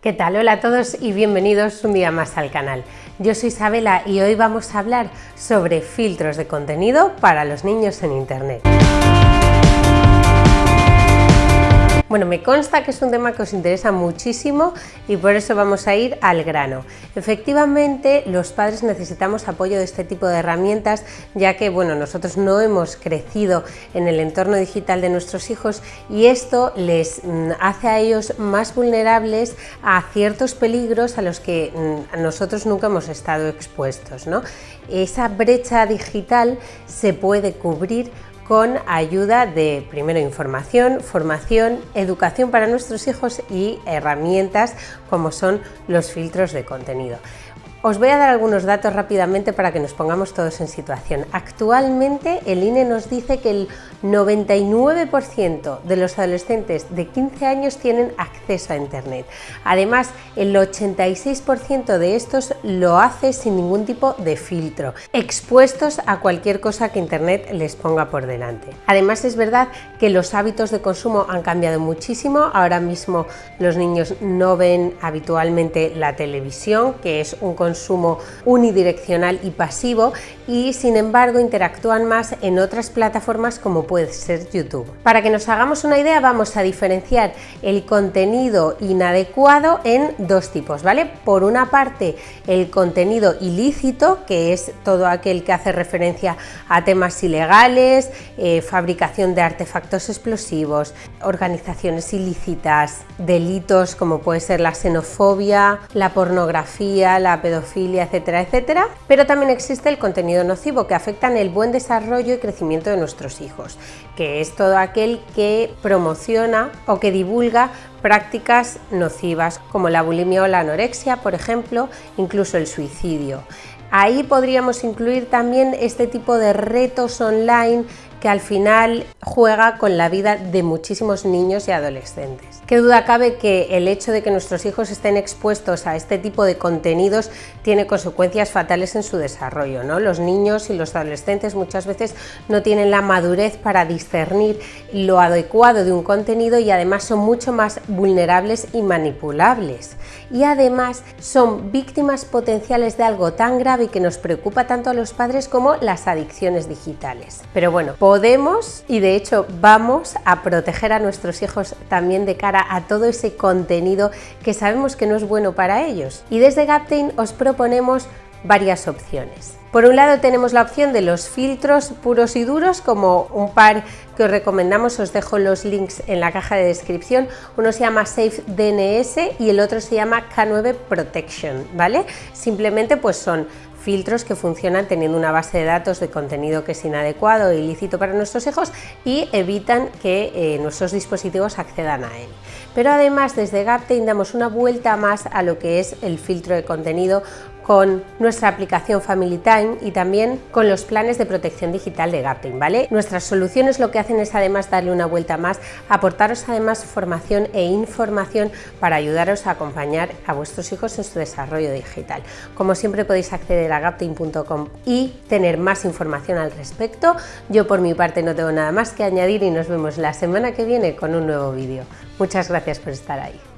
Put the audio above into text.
¿Qué tal? Hola a todos y bienvenidos un día más al canal. Yo soy Isabela y hoy vamos a hablar sobre filtros de contenido para los niños en Internet. Bueno, me consta que es un tema que os interesa muchísimo y por eso vamos a ir al grano. Efectivamente, los padres necesitamos apoyo de este tipo de herramientas, ya que bueno, nosotros no hemos crecido en el entorno digital de nuestros hijos y esto les mm, hace a ellos más vulnerables a ciertos peligros a los que mm, nosotros nunca hemos estado expuestos. ¿no? Esa brecha digital se puede cubrir con ayuda de primero información, formación, educación para nuestros hijos y herramientas como son los filtros de contenido. Os voy a dar algunos datos rápidamente para que nos pongamos todos en situación. Actualmente el INE nos dice que el 99% de los adolescentes de 15 años tienen acceso a Internet. Además, el 86% de estos lo hace sin ningún tipo de filtro, expuestos a cualquier cosa que Internet les ponga por delante. Además, es verdad que los hábitos de consumo han cambiado muchísimo. Ahora mismo los niños no ven habitualmente la televisión, que es un consumo unidireccional y pasivo y sin embargo interactúan más en otras plataformas como puede ser YouTube. Para que nos hagamos una idea vamos a diferenciar el contenido inadecuado en dos tipos, ¿vale? Por una parte el contenido ilícito, que es todo aquel que hace referencia a temas ilegales, eh, fabricación de artefactos explosivos, organizaciones ilícitas, delitos como puede ser la xenofobia, la pornografía, la pedofilia, etcétera, etcétera, pero también existe el contenido nocivo que afecta en el buen desarrollo y crecimiento de nuestros hijos, que es todo aquel que promociona o que divulga prácticas nocivas como la bulimia o la anorexia, por ejemplo, incluso el suicidio. Ahí podríamos incluir también este tipo de retos online que al final juega con la vida de muchísimos niños y adolescentes. Qué duda cabe que el hecho de que nuestros hijos estén expuestos a este tipo de contenidos tiene consecuencias fatales en su desarrollo. ¿no? Los niños y los adolescentes muchas veces no tienen la madurez para discernir lo adecuado de un contenido y además son mucho más vulnerables y manipulables. Y además son víctimas potenciales de algo tan grave que nos preocupa tanto a los padres como las adicciones digitales. Pero bueno, podemos y de hecho vamos a proteger a nuestros hijos también de cara a todo ese contenido que sabemos que no es bueno para ellos. Y desde Gaptain os proponemos varias opciones. Por un lado tenemos la opción de los filtros puros y duros, como un par que os recomendamos, os dejo los links en la caja de descripción. Uno se llama Safe DNS y el otro se llama K9 Protection, ¿vale? Simplemente pues son filtros que funcionan teniendo una base de datos de contenido que es inadecuado e ilícito para nuestros hijos y evitan que eh, nuestros dispositivos accedan a él. Pero además desde Gaptain damos una vuelta más a lo que es el filtro de contenido con nuestra aplicación Family Time y también con los planes de protección digital de Gaptain, ¿vale? Nuestras soluciones lo que hacen es además darle una vuelta más, aportaros además formación e información para ayudaros a acompañar a vuestros hijos en su desarrollo digital. Como siempre podéis acceder a gaptain.com y tener más información al respecto. Yo por mi parte no tengo nada más que añadir y nos vemos la semana que viene con un nuevo vídeo. Muchas gracias por estar ahí.